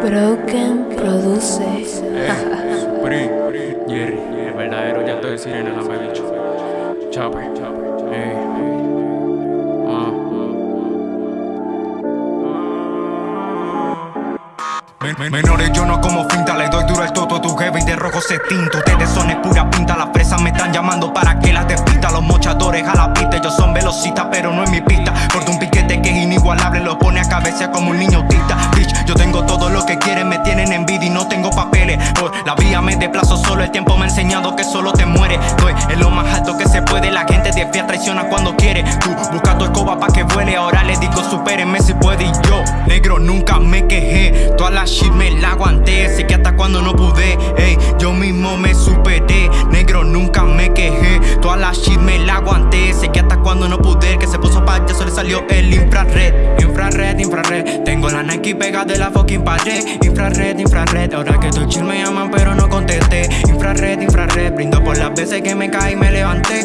Broken produce. Pri, Jerry, el verdadero llanto de sirena, no me bicho. Chopper, ey. Men- men- Menores yo no como finta, le doy duro el toto Tu jefe y de rojo se tinto Ustedes son es pura pinta, las fresas me están llamando para que las despista. Los mochadores a la pista, ellos son velocistas pero no es mi pista. Corto un piquete que es inigualable, lo pone a cabeza como un niño autista. Bitch, yo tengo todo lo que quieren, me tienen envidia y no tengo papeles. La vía me desplazo solo, el tiempo me ha enseñado que solo te mueres. Estoy en lo más alto que se puede, la gente de traiciona cuando quiere. Tú busca tu escoba pa' que vuele, ahora le digo supérenme si puede. Y yo Negro nunca me quejé, cuando no pude, ey, yo mismo me superé Negro nunca me quejé, toda la shit me la aguanté Sé que hasta cuando no pude, que se puso payaso le salió el infrared Infrared, infrared, tengo la Nike pegada de la fucking pared Infrared, infrared, ahora que estoy chill me llaman pero no contesté Infrared, infrared, brindo por las veces que me caí y me levanté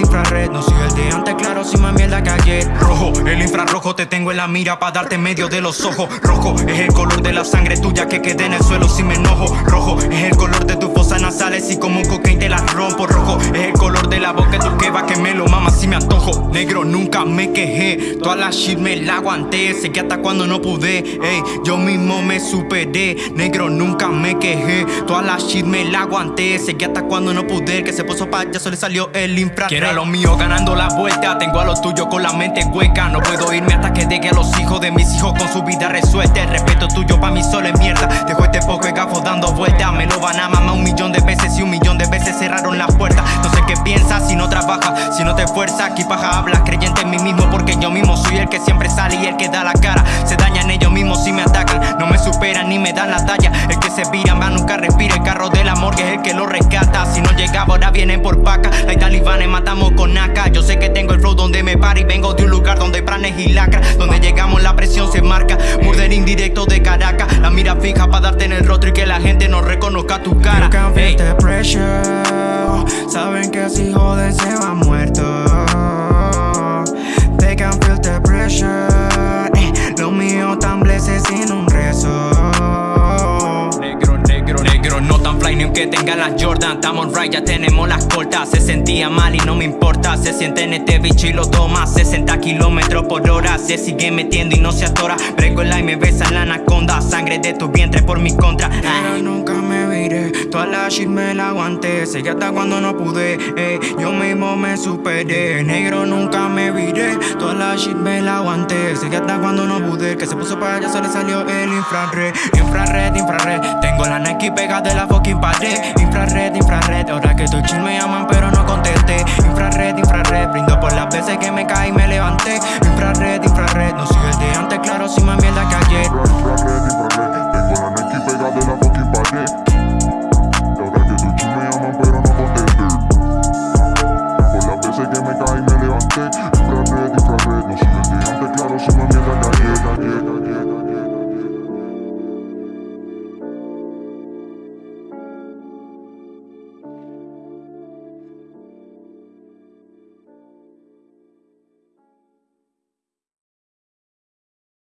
Infrared, no soy el de antes, claro, sin más mierda que ayer. Rojo, el infrarrojo te tengo en la mira para darte medio de los ojos. Rojo, es el color de la sangre tuya que quedé en el suelo si me enojo. Rojo, es el color de tus fosas nasales y como un cocaine te las rompo. Rojo, es el color de la boca de tu que va que me lo mama si me antojo. Negro, nunca me quejé, toda la shit me la aguanté. Sé que hasta cuando no pude, ey, yo mismo me superé. Negro, nunca me quejé, toda la shit me la aguanté. Sé que hasta cuando no pude, que se puso payaso le salió el infrared Quiero a los míos ganando la vuelta, tengo a los tuyos con la mente hueca. No puedo irme hasta que deje a los hijos de mis hijos con su vida resuelta. El respeto tuyo pa' mí solo es mierda, dejo este poco de gafos dando vueltas Me lo van a mamar un millón de veces y un millón de veces cerraron las puertas No sé qué piensas si no trabajas, si no te esfuerzas Aquí paja hablas, creyente en mí mismo porque yo mismo soy el que siempre sale y el que da la cara. Se dañan ellos mismos si me atacan, no me superan ni me dan la talla que se vira va nunca respira, el carro de la morgue es el que lo rescata. Si no llegaba ahora vienen por paca, hay talibanes matamos con AK Yo sé que tengo el flow donde me paro y vengo de un lugar donde hay planes y lacras Donde llegamos la presión se marca, murder indirecto de Caracas. La mira fija para darte en el rostro y que la gente no reconozca tu cara. You can feel Ey. the pressure Saben que si joden se van muertos. They can feel the pressure. Eh, Lo mío tan blessed sin un rezo ni aunque tenga las Jordan Estamos right, ya tenemos las cortas. Se sentía mal y no me importa Se siente en este bicho y lo toma. 60 kilómetros por hora Se sigue metiendo y no se atora. Brego el y me besa la anaconda Sangre de tu vientre por mi contra. Nunca me viré Toda la shit me la aguanté. Que hasta cuando no pude eh, Yo me superé. Negro nunca me viré. Toda la shit me la aguanté. Que hasta cuando no pude que se puso para allá se le salió el infrared Infrared, infrared Tengo la Nike pegada de la fucking pared. Infrared, infrared Ahora que estoy chill me llaman pero no contesté. Infrared, infrared Brindo por las veces que me caí y me levanté. Infrared, infrared No soy el de antes, claro, si me